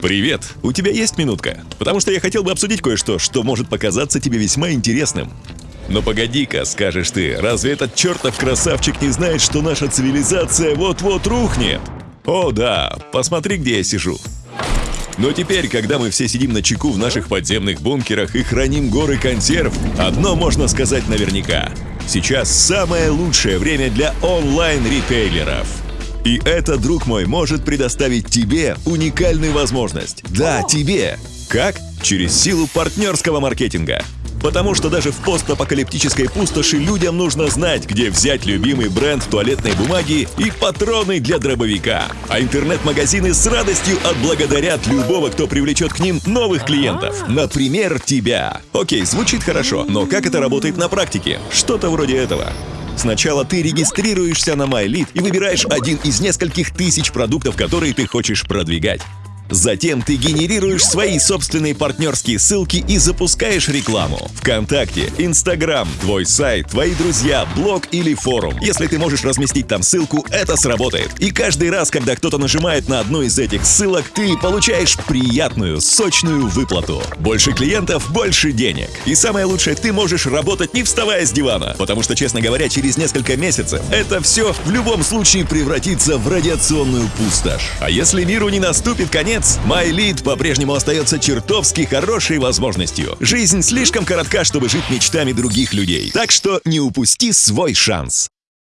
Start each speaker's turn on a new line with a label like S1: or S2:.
S1: Привет! У тебя есть минутка? Потому что я хотел бы обсудить кое-что, что может показаться тебе весьма интересным. Но погоди-ка, скажешь ты, разве этот чертов красавчик не знает, что наша цивилизация вот-вот рухнет? О да, посмотри, где я сижу. Но теперь, когда мы все сидим на чеку в наших подземных бункерах и храним горы консерв, одно можно сказать наверняка. Сейчас самое лучшее время для онлайн-ритейлеров. И это, друг мой, может предоставить тебе уникальную возможность. Да, тебе. Как? Через силу партнерского маркетинга. Потому что даже в постапокалиптической пустоши людям нужно знать, где взять любимый бренд туалетной бумаги и патроны для дробовика. А интернет-магазины с радостью отблагодарят любого, кто привлечет к ним новых клиентов. Например, тебя. Окей, звучит хорошо, но как это работает на практике? Что-то вроде этого. Сначала ты регистрируешься на MyLead и выбираешь один из нескольких тысяч продуктов, которые ты хочешь продвигать. Затем ты генерируешь свои собственные партнерские ссылки и запускаешь рекламу. ВКонтакте, Инстаграм, твой сайт, твои друзья, блог или форум. Если ты можешь разместить там ссылку, это сработает. И каждый раз, когда кто-то нажимает на одну из этих ссылок, ты получаешь приятную, сочную выплату. Больше клиентов, больше денег. И самое лучшее, ты можешь работать не вставая с дивана. Потому что, честно говоря, через несколько месяцев это все в любом случае превратится в радиационную пустошь. А если миру не наступит конец, Наконец, MyLead по-прежнему остается чертовски хорошей возможностью. Жизнь слишком коротка, чтобы жить мечтами других людей. Так что не упусти свой шанс.